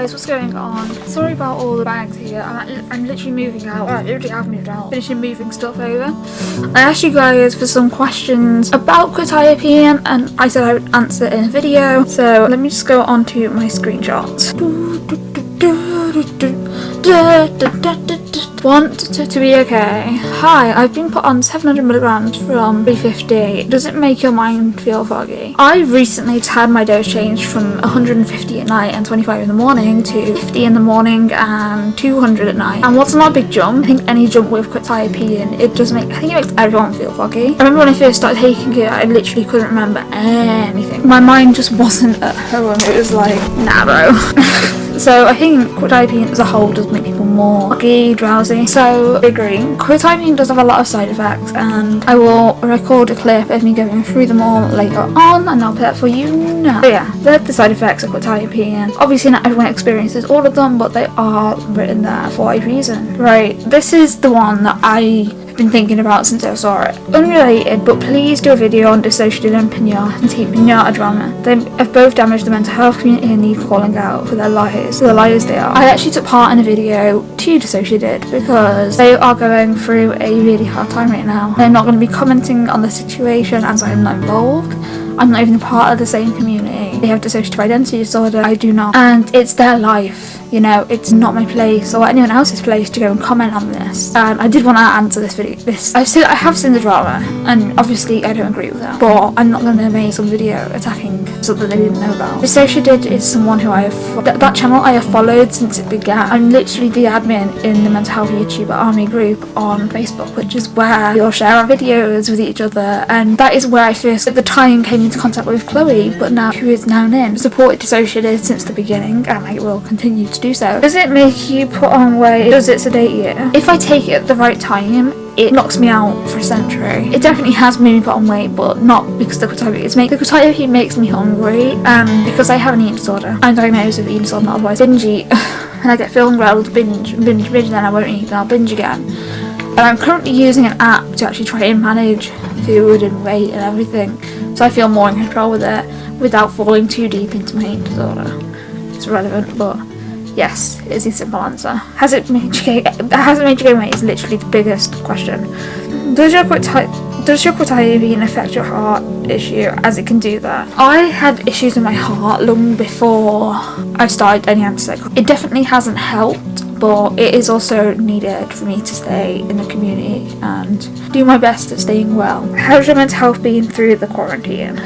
Guys, what's going on? Sorry about all the bags here. I'm, I'm literally moving out. I literally have moved out. Finishing moving stuff over. I asked you guys for some questions about quetiapine and I said I would answer in a video. So let me just go on to my screenshots. Want to, to be okay. Hi, I've been put on 700 milligrams from 350. Does it make your mind feel foggy? I recently had my dose changed from 150 at night and 25 in the morning to 50 in the morning and 200 at night. And what's not a big jump, I think any jump with quetiapine, it does make, I think it makes everyone feel foggy. I remember when I first started taking it, I literally couldn't remember anything. My mind just wasn't at home. It was like, nah bro. So I think quetiapine as a whole does make people more foggy, drowsy. So agree. Quetiapine does have a lot of side effects and I will record a clip of me going through them all later on and I'll put that for you now. So yeah, they're the side effects of quetiapine. Obviously not everyone experiences all of them but they are written there for a reason. Right, this is the one that I been thinking about since I saw it. Unrelated, but please do a video on dissociative and pinata and take pinata drama. They have both damaged the mental health community and need calling out for their liars, the liars they are. I actually took part in a video to DissociaDID because they are going through a really hard time right now. I'm not going to be commenting on the situation as I'm not involved. I'm not even part of the same community. They have dissociative identity disorder, I do not. And it's their life you know? It's not my place or anyone else's place to go and comment on this. And I did want to answer this video this I've seen I have seen the drama and obviously I don't agree with that. But I'm not going to make some video attacking something they didn't know about. DissociaDID is someone who I have th that channel I have followed since it began. I'm literally the admin in the mental health YouTuber army group on Facebook which is where we all share our videos with each other. And that is where I first at the time came into contact with Chloe but now who is now Nin supported DissociaDID since the beginning and I will continue to do so. Does it make you put on weight? Does it sedate you? If I take it at the right time, it knocks me out for a century. It definitely has made me put on weight, but not because the quetiapine is make the quetiapine makes me hungry, and because I have an eating disorder. I'm diagnosed with eating disorder, otherwise binge eat, and I get feeling well binge, binge, binge, then I won't eat, then I'll binge again. And I'm currently using an app to actually try and manage food and weight and everything, so I feel more in control with it without falling too deep into my eating disorder. It's relevant, but Yes, is the simple answer. Has it made you gain, has it made you gain weight is literally the biggest question. Does your does your quetiapine affect your heart issue as it can do that? I had issues with my heart long before I started any antipsychotic. It definitely hasn't helped but it is also needed for me to stay in the community and do my best at staying well. How's your mental health been through the quarantine?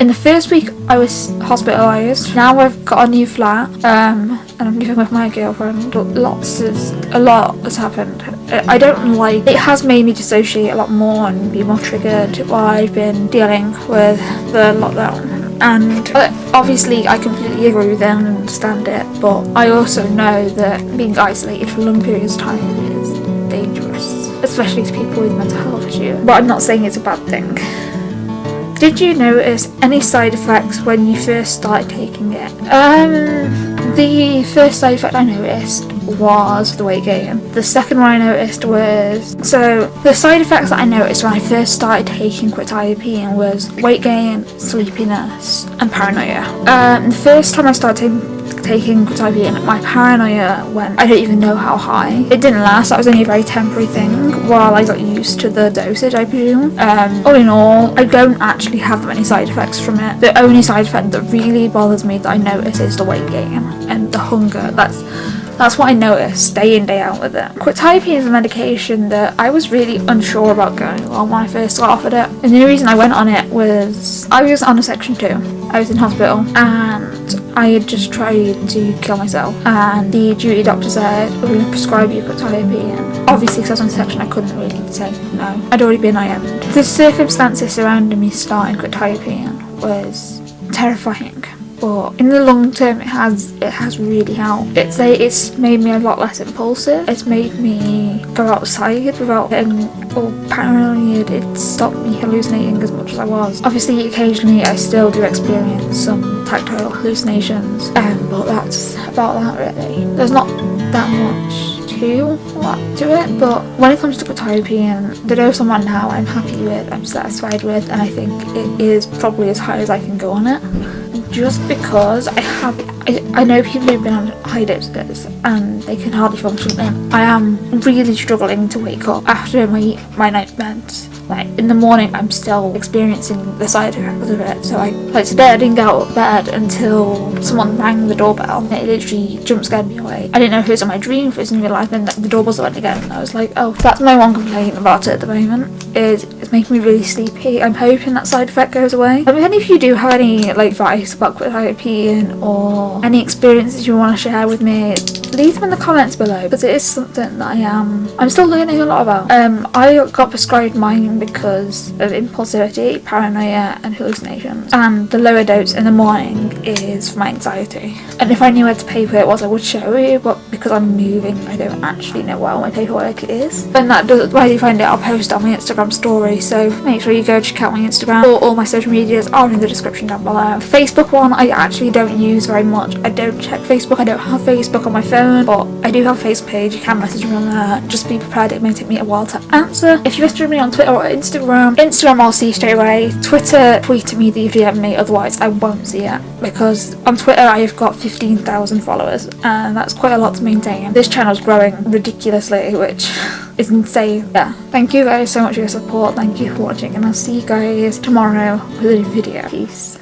In the first week I was hospitalised. Now I've got a new flat um, and I'm living with my girlfriend. Lots of, a lot has happened. I don't like, it has made me dissociate a lot more and be more triggered while I've been dealing with the lockdown. And uh, obviously I completely agree with them and understand it, but I also know that being isolated for long periods of time is dangerous, especially to people with mental health issues. But I'm not saying it's a bad thing. Did you notice any side effects when you first started taking it? Um, the first side effect I noticed was the weight gain. The second one I noticed was so the side effects that I noticed when I first started taking quetiapine was weight gain, sleepiness, and paranoia. Um, the first time I started taking quetiapine, my paranoia went, I don't even know how high. It didn't last, that was only a very temporary thing while I got used to the dosage, I presume. Um, all in all, I don't actually have many side effects from it. The only side effect that really bothers me that I notice is the weight gain and the hunger. That's that's what I noticed day in day out with it. Quetiapine is a medication that I was really unsure about going on when I first got offered it. And the only reason I went on it was I was on a section 2. I was in hospital and I had just tried to kill myself and the duty doctor said we're going to prescribe you quetiapine. Obviously because I was on section I couldn't really say no. I'd already been IM'd. The circumstances surrounding me starting quetiapine was terrifying but in the long term it has it has really helped. It's it's made me a lot less impulsive. It's made me go outside without getting all paranoid it stopped me hallucinating as much as I was. Obviously occasionally I still do experience some tactile hallucinations um, but that's about that really. There's not that much to to it but when it comes to quetiapine the dose I'm on now I'm happy with I'm satisfied with and I think it is probably as high as I can go on it just because I have I, I know people who've been on high doses and they can hardly function. And I am really struggling to wake up after my my night meds. Like in the morning I'm still experiencing the side effects of it. So I like today I didn't get out of bed until someone rang the doorbell. It literally jump scared me away. I didn't know if it was in my dream if it was in real life and the doorbell went again. And I was like oh that's my one complaint about it at the moment. Is it's making me really sleepy. I'm hoping that side effect goes away. Um, if any of you do have any like advice about quetiapine or oh. any experiences you want to share with me leave them in the comments below because it is something that I am I'm still learning a lot about um I got prescribed mine because of impulsivity, paranoia and hallucinations. And the lower dose in the morning is for my anxiety. And if I knew where to pay for it was I would show you but because I'm moving I don't actually know where all my paperwork is. And that does do you find it I'll post on my Instagram story so make sure you go check out my Instagram. All, all my social medias are in the description down below. Facebook one I actually don't use very much. I don't check Facebook. I don't have Facebook on my phone but I do have a Facebook page. You can message me on there. Just be prepared it may take me a while to answer. If you message me on Twitter or Instagram. Instagram I'll see straight away. Twitter, tweet to me that you've DM'd me, otherwise I won't see it. Because on Twitter I've got 15,000 followers and that's quite a lot to maintain. This channel's growing ridiculously, which is insane. Yeah, thank you guys so much for your support. Thank you for watching and I'll see you guys tomorrow with a new video. Peace.